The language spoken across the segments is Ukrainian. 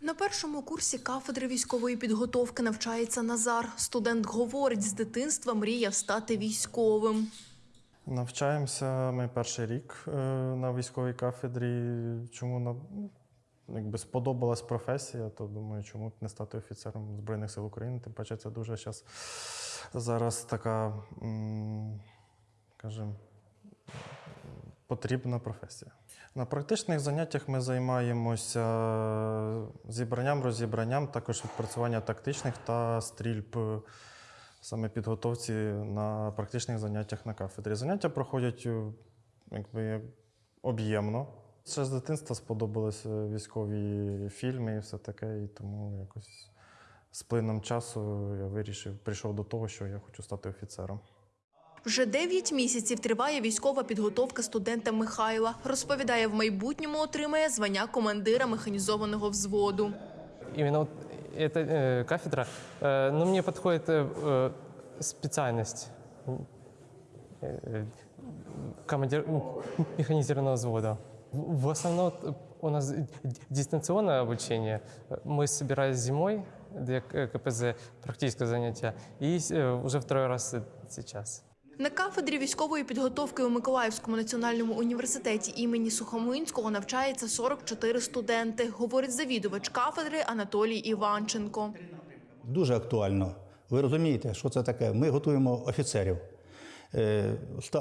На першому курсі кафедри військової підготовки навчається Назар. Студент говорить, з дитинства мріяв стати військовим. Навчаємося ми перший рік е, на військовій кафедрі. Чому якби сподобалась професія, то думаю, чому б не стати офіцером Збройних сил України. Тим паче, це дуже щас, зараз така, скажімо, потрібна професія. На практичних заняттях ми займаємося зібранням, розібранням, також відпрацювання тактичних та стрільб е, саме підготовці на практичних заняттях на кафедрі. Заняття проходять е, якби, об'ємно. Ще з дитинства сподобалися військові фільми і все таке, і тому якось з плином часу я вирішив, прийшов до того, що я хочу стати офіцером. Вже 9 місяців триває військова підготовка студента Михайла. Розповідає, в майбутньому отримає звання командира механізованого взводу. Именно вот эта э, кафедра, э, ну, мне подходит э, э, специальность э, командир м, механизированного взвода. В в основном вот у нас д- дистанционное обучение. Мы собирались зимой для К- КПЗ, практическое занятие, и э, уже второй раз сейчас. На кафедрі військової підготовки у Миколаївському національному університеті імені Сухомлинського навчається 44 студенти, говорить завідувач кафедри Анатолій Іванченко. Дуже актуально. Ви розумієте, що це таке? Ми готуємо офіцерів. Е,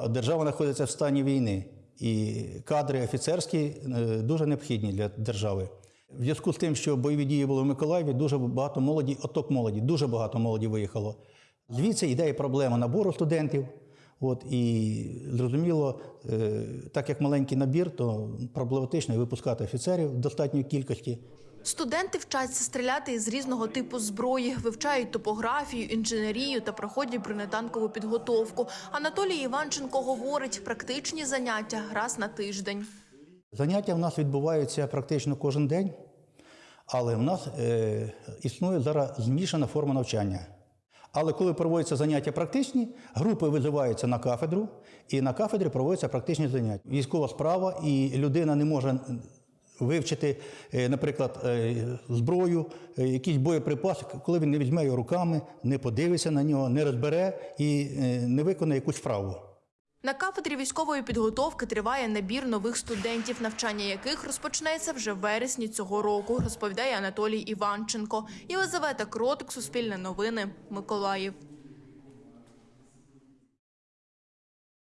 Держава знаходиться в стані війни, і кадри офіцерські е, дуже необхідні для держави. В зв'язку з тим, що бойові дії були в Миколаєві, дуже багато молоді, отток молоді, дуже багато молоді виїхало. Звідси йде проблема набору студентів. От, і зрозуміло, е, так як маленький набір, то проблематично випускати офіцерів в достатньої кількості. Студенти вчаться стріляти із різного типу зброї, вивчають топографію, інженерію та проходять бронетанкову підготовку. Анатолій Іванченко говорить, практичні заняття раз на тиждень. Заняття в нас відбуваються практично кожен день, але в нас е, існує зараз змішана форма навчання. Але коли проводяться заняття практичні, групи визиваються на кафедру, і на кафедрі проводяться практичні заняття. Військова справа, і людина не може вивчити, е, наприклад, е, зброю, е, якийсь боєприпас, коли він не візьме його руками, не подивиться на нього, не розбере і не виконає якусь вправу. На кафедрі військової підготовки триває набір нових студентів, навчання яких розпочнеться вже в вересні цього року, розповідає Анатолій Іванченко. Єлизавета Кротик, Суспільне новини, Миколаїв.